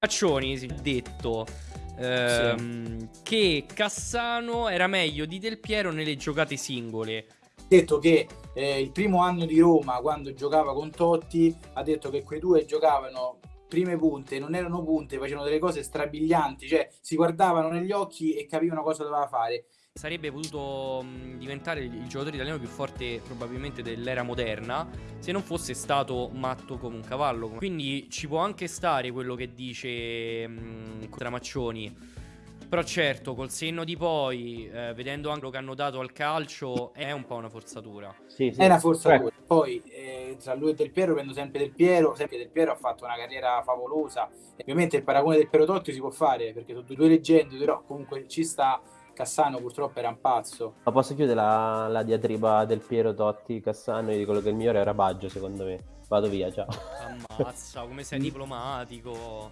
Faccioni è detto ehm, sì. che Cassano era meglio di Del Piero nelle giocate singole. Detto che eh, il primo anno di Roma, quando giocava con Totti, ha detto che quei due giocavano prime punte, non erano punte, facevano delle cose strabilianti, cioè si guardavano negli occhi e capivano cosa doveva fare sarebbe potuto mh, diventare il, giocatore italiano più forte probabilmente dell'era moderna se non fosse stato matto come un cavallo. Quindi ci può anche stare quello che dice mh, Tramaccioni. Però certo, col senno di poi, eh, vedendo anche quello che hanno dato al calcio, è un po' una forzatura. Sì, sì. È una forzatura. Poi eh, tra lui e Del Piero prendo sempre Del Piero, sempre Del Piero ha fatto una carriera favolosa. E ovviamente il paragone del Piero Totti si può fare perché sono due leggende, però comunque ci sta Cassano purtroppo era un pazzo. Ma posso chiudere la, la diatriba del Piero Totti Cassano? Io dico che il migliore era Baggio, secondo me. Vado via, ciao. Ammazza, come sei diplomatico.